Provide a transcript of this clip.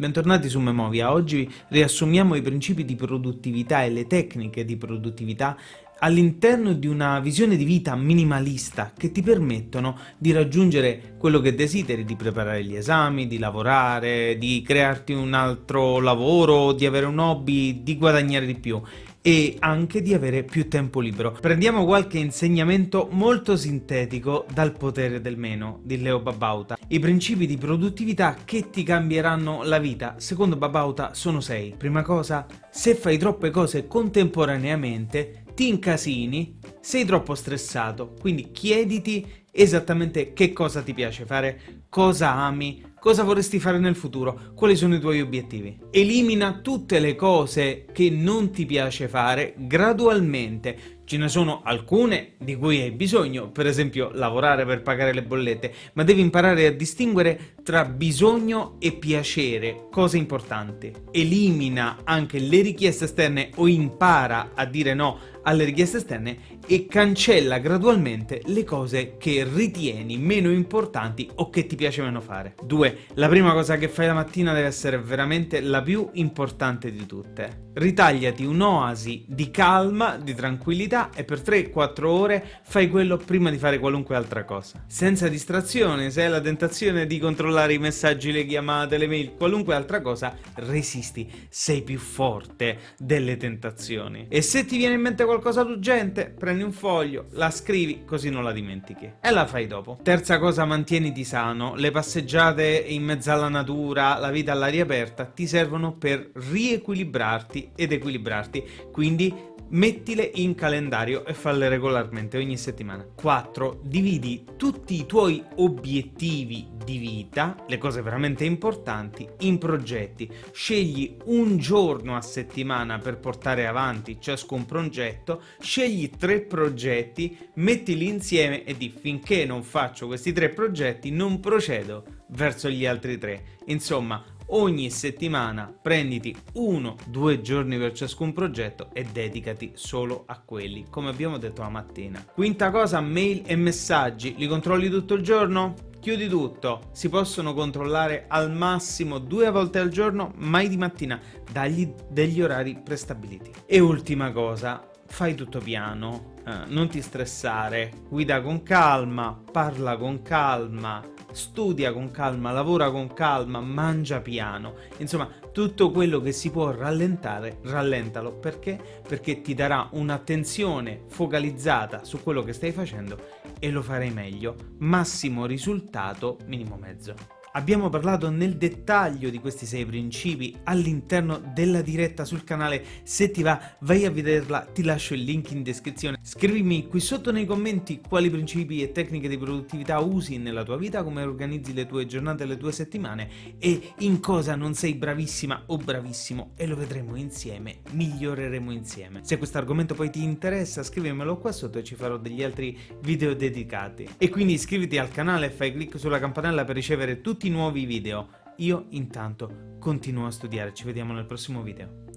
Bentornati su Memovia, oggi riassumiamo i principi di produttività e le tecniche di produttività all'interno di una visione di vita minimalista che ti permettono di raggiungere quello che desideri, di preparare gli esami, di lavorare, di crearti un altro lavoro, di avere un hobby, di guadagnare di più e anche di avere più tempo libero. Prendiamo qualche insegnamento molto sintetico dal potere del meno di Leo Babauta. I principi di produttività che ti cambieranno la vita, secondo Babauta, sono sei. Prima cosa, se fai troppe cose contemporaneamente, ti incasini, sei troppo stressato, quindi chiediti esattamente che cosa ti piace fare, cosa ami, cosa vorresti fare nel futuro, quali sono i tuoi obiettivi. Elimina tutte le cose che non ti piace fare gradualmente, Ce ne sono alcune di cui hai bisogno, per esempio lavorare per pagare le bollette, ma devi imparare a distinguere tra bisogno e piacere, cosa importante. Elimina anche le richieste esterne o impara a dire no alle richieste esterne e cancella gradualmente le cose che ritieni meno importanti o che ti piace meno fare. 2. La prima cosa che fai la mattina deve essere veramente la più importante di tutte. Ritagliati un'oasi di calma, di tranquillità e per 3-4 ore fai quello prima di fare qualunque altra cosa. Senza distrazione, se hai la tentazione di controllare i messaggi, le chiamate, le mail, qualunque altra cosa, resisti, sei più forte delle tentazioni. E se ti viene in mente qualcosa d'urgente, prendi un foglio, la scrivi, così non la dimentichi. E la fai dopo. Terza cosa, mantieniti sano. Le passeggiate in mezzo alla natura, la vita all'aria aperta, ti servono per riequilibrarti ed equilibrarti. Quindi mettile in calendario e falle regolarmente ogni settimana. 4. Dividi tutti i tuoi obiettivi di vita, le cose veramente importanti, in progetti. Scegli un giorno a settimana per portare avanti ciascun progetto, scegli tre progetti, mettili insieme e di finché non faccio questi tre progetti non procedo verso gli altri tre. Insomma, ogni settimana prenditi uno, due giorni per ciascun progetto e dedicati solo a quelli, come abbiamo detto la mattina. Quinta cosa, mail e messaggi, li controlli tutto il giorno? Chiudi tutto, si possono controllare al massimo due volte al giorno, mai di mattina, dagli degli orari prestabiliti. E ultima cosa, fai tutto piano, eh, non ti stressare, guida con calma, parla con calma, studia con calma, lavora con calma, mangia piano, insomma tutto quello che si può rallentare, rallentalo, perché? Perché ti darà un'attenzione focalizzata su quello che stai facendo e lo farai meglio, massimo risultato, minimo mezzo. Abbiamo parlato nel dettaglio di questi sei principi all'interno della diretta sul canale, se ti va vai a vederla, ti lascio il link in descrizione. Scrivimi qui sotto nei commenti quali principi e tecniche di produttività usi nella tua vita, come organizzi le tue giornate e le tue settimane e in cosa non sei bravissima o bravissimo e lo vedremo insieme, miglioreremo insieme. Se questo argomento poi ti interessa scrivimelo qua sotto e ci farò degli altri video dedicati. E quindi iscriviti al canale e fai clic sulla campanella per ricevere tutti tutti nuovi video. Io intanto continuo a studiare, ci vediamo nel prossimo video.